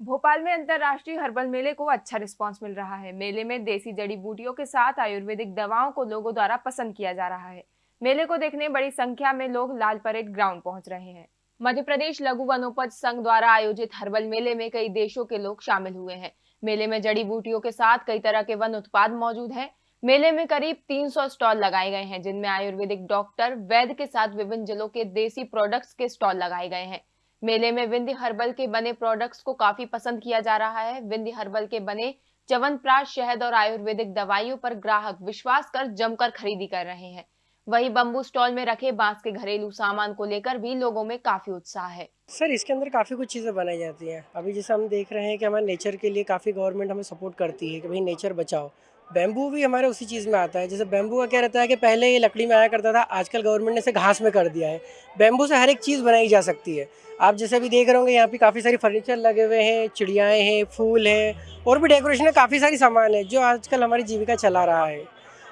भोपाल में अंतर्राष्ट्रीय हर्बल मेले को अच्छा रिस्पांस मिल रहा है। मेले में देसी जड़ी बूटियों के साथ आयुर्वेदिक दवाओं को लोगों द्वारा पसंद किया जा रहा है। मेले को देखने बड़ी संख्या में लोग लाल परेड ग्राउंड पहुँच रहे हैं। मध्य प्रदेश लघु वनोपज संघ द्वारा आयोजित हर्बल मेले में कई देशों के लोग शामिल हुए हैं। मेले में जड़ी बूटियों के साथ कई तरह के वन उत्पाद मौजूद हैं। मेले में करीब 300 स्टॉल लगाए गए हैं, जिनमें आयुर्वेदिक डॉक्टर, वैद्य के साथ विभिन्न जिलों के देसी प्रोडक्ट्स के स्टॉल लगाए गए हैं। मेले में विंध्य हर्बल के बने प्रोडक्ट्स को काफ़ी पसंद किया जा रहा है। विंध्य हर्बल के बने च्यवनप्राश, शहद और आयुर्वेदिक दवाइयों पर ग्राहक विश्वास कर जमकर खरीदी कर रहे हैं। वही बम्बू स्टॉल में रखे बाँस के घरेलू सामान को लेकर भी लोगों में काफ़ी उत्साह है। सर, इसके अंदर काफ़ी कुछ चीज़ें बनाई जाती हैं। अभी जैसे हम देख रहे हैं कि हमारे नेचर के लिए काफ़ी गवर्नमेंट हमें सपोर्ट करती है कि भाई नेचर बचाओ। बैम्बू भी हमारे उसी चीज़ में आता है। जैसे बैम्बू का क्या रहता है कि पहले ये लकड़ी में आया करता था, आजकल गवर्नमेंट ने इसे घास में कर दिया है। बैम्बू से हर एक चीज़ बनाई जा सकती है। आप जैसे अभी देख रहे होंगे, यहाँ पे काफ़ी सारी फर्नीचर लगे हुए हैं, चिड़ियाएँ हैं, फूल हैं और भी डेकोरेशन में काफ़ी सारी सामान है, जो आजकल हमारी जीविका चला रहा है।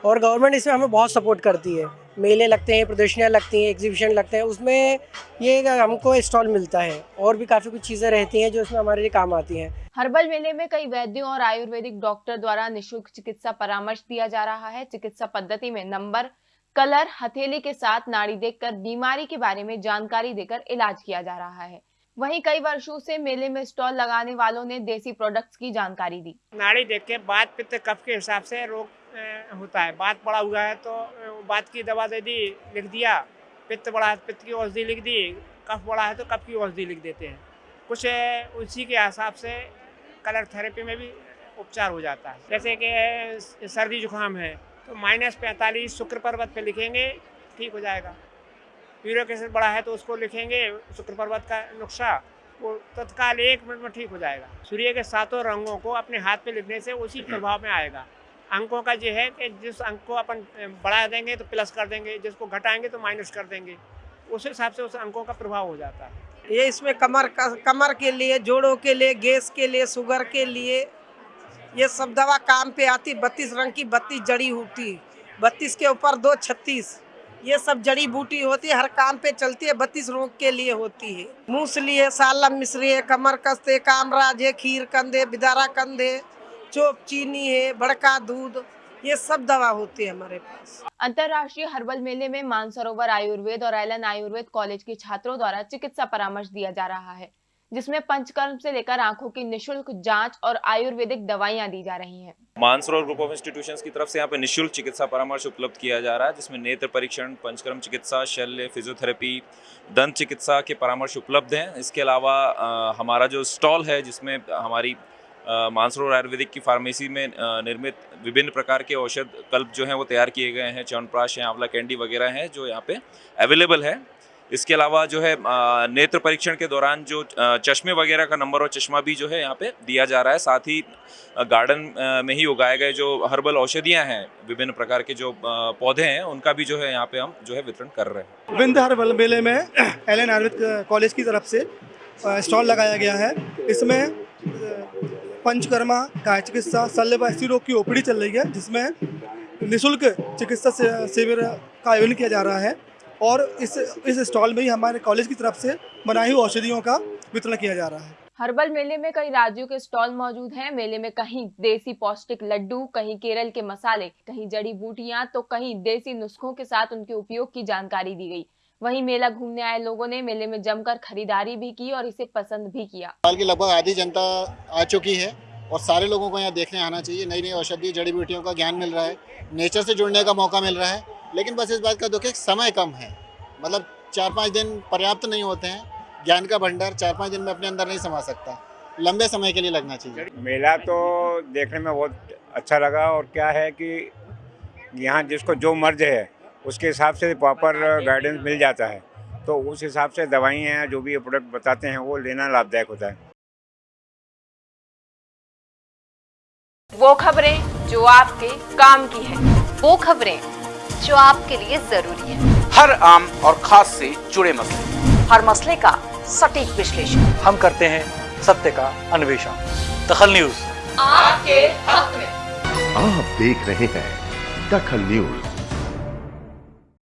और गवर्नमेंट इसमें हमें बहुत सपोर्ट करती है। मेले लगते हैं प्रदर्शनियाँ लगती हैं एग्जीबिशन लगते हैं उसमें ये हमको स्टॉल मिलता है और भी काफ़ी कुछ चीज़ें रहती हैं जो इसमें हमारे लिए काम आती हैं। हर्बल मेले में कई वैद्यों और आयुर्वेदिक डॉक्टर द्वारा निशुल्क चिकित्सा परामर्श दिया जा रहा है। चिकित्सा पद्धति में नंबर कलर हथेली के साथ नाड़ी देखकर बीमारी के बारे में जानकारी देकर इलाज किया जा रहा है। वहीं कई वर्षों से मेले में स्टॉल लगाने वालों ने देसी प्रोडक्ट्स की जानकारी दी। नाड़ी देख के बात पित्त कफ के हिसाब से रोग होता है। बात बड़ा हुआ है तो बात की दवा दे दी, लिख दिया। पित्त बड़ा है पित्त की औषधि लिख दी, कफ बड़ा है तो कफ की औषधि लिख देते हैं। कुछ उसी के हिसाब से कलर थेरेपी में भी उपचार हो जाता है। जैसे कि सर्दी जुकाम है तो माइनस पैंतालीस शुक्र पर्वत पे लिखेंगे, ठीक हो जाएगा। यूरिक एसिड बड़ा है तो उसको लिखेंगे, शुक्र पर्वत का नुस्खा, वो तत्काल एक मिनट में ठीक हो जाएगा। सूर्य के सातों रंगों को अपने हाथ पे लिखने से उसी प्रभाव में आएगा। अंकों का जो है कि जिस अंक को अपन बढ़ा देंगे तो प्लस कर देंगे, जिसको घटाएँगे तो माइनस कर देंगे। उस हिसाब से उस अंकों का प्रभाव हो जाता है। ये इसमें कमर का, कमर के लिए, जोड़ों के लिए, गैस के लिए, शुगर के लिए, ये सब दवा काम पे आती, बत्तीस रंग की बत्तीस जड़ी होती, बत्तीस के ऊपर दो छत्तीस, ये सब जड़ी बूटी होती है हर काम पे चलती है, बत्तीस रोग के लिए होती है। मूसली है सालम मिश्री है, कमर कस्ते, कामराज है, खीर कंधे, बिदारा कंधे चोप चीनी है बड़का दूध ये सब दवा होती है हमारे पास अंतर्राष्ट्रीय हर्बल मेले में मानसरोवर आयुर्वेद और एलन आयुर्वेद कॉलेज के छात्रों द्वारा चिकित्सा परामर्श दिया जा रहा है जिसमें पंचकर्म से लेकर आँखों की निशुल्क जाँच और आयुर्वेदिक दवाइयाँ दी जा रही हैं। मानसरोवर ग्रुप ऑफ़ इंस्टीट्यूशंस की तरफ़ से यहाँ पे निशुल्क चिकित्सा परामर्श उपलब्ध किया जा रहा है जिसमें नेत्र परीक्षण पंचकर्म चिकित्सा शल्य फिजियोथेरेपी दंत चिकित्सा के परामर्श उपलब्ध हैं इसके अलावा हमारा जो स्टॉल है जिसमें हमारी मानसरोवर आयुर्वेदिक की फार्मेसी में निर्मित विभिन्न प्रकार के औषध कल्प जो हैं वो तैयार किए गए हैं। च्यवनप्राश हैं, आंवला, कैंडी वगैरह हैं जो यहाँ पे अवेलेबल है। इसके अलावा जो है नेत्र परीक्षण के दौरान जो चश्मे वगैरह का नंबर और चश्मा भी जो है यहाँ पे दिया जा रहा है। साथ ही गार्डन में ही उगाए गए जो हर्बल औषधियाँ हैं, विभिन्न प्रकार के जो पौधे हैं, उनका भी जो है यहाँ पे हम जो है वितरण कर रहे हैं। विंध्य हर्बल मेले में एल एन आयुर्वेद कॉलेज की तरफ़ से स्टॉल लगाया गया है। इसमें पंचकर्मा काय चिकित्सा शल्य स्त्री रोग की ओपीडी चल रही है, जिसमें निशुल्क चिकित्सा शिविर का आयोजन किया जा रहा है और इस इस स्टॉल में ही हमारे कॉलेज की तरफ़ से बनाई हुई औषधियों का वितरण किया जा रहा है। हर्बल मेले में कई राज्यों के स्टॉल मौजूद हैं। मेले में कहीं देसी पौष्टिक लड्डू, कहीं केरल के मसाले, कहीं जड़ी बूटियाँ तो कहीं देसी नुस्खों के साथ उनके उपयोग की जानकारी दी गई। वहीं मेला घूमने आए लोगों ने मेले में जमकर खरीदारी भी की और इसे पसंद भी किया। साल की लगभग आधी जनता आ चुकी है और सारे लोगों को यहाँ देखने आना चाहिए। नई नई औषधि जड़ी बूटियों का ज्ञान मिल रहा है नेचर से जुड़ने का मौका मिल रहा है। लेकिन बस इस बात का दुख है समय कम है। मतलब चार पाँच दिन पर्याप्त नहीं होते हैं। ज्ञान का भंडार चार पाँच दिन में अपने अंदर नहीं समा सकता। लंबे समय के लिए लगना चाहिए। मेला तो देखने में बहुत अच्छा लगा और क्या है कि यहाँ जिसको जो मर्ज है उसके हिसाब से प्रॉपर गाइडेंस मिल जाता है। तो उस हिसाब से दवाइयाँ जो भी प्रोडक्ट बताते हैं वो लेना लाभदायक होता है। वो खबरें जो आपके काम की है। वो खबरें जो आपके लिए ज़रूरी है। हर आम और खास से जुड़े मसले। हर मसले का सटीक विश्लेषण। हम करते हैं सत्य का अन्वेषण। दखल न्यूज़। आपके हक में। आप देख रहे हैं दखल न्यूज़।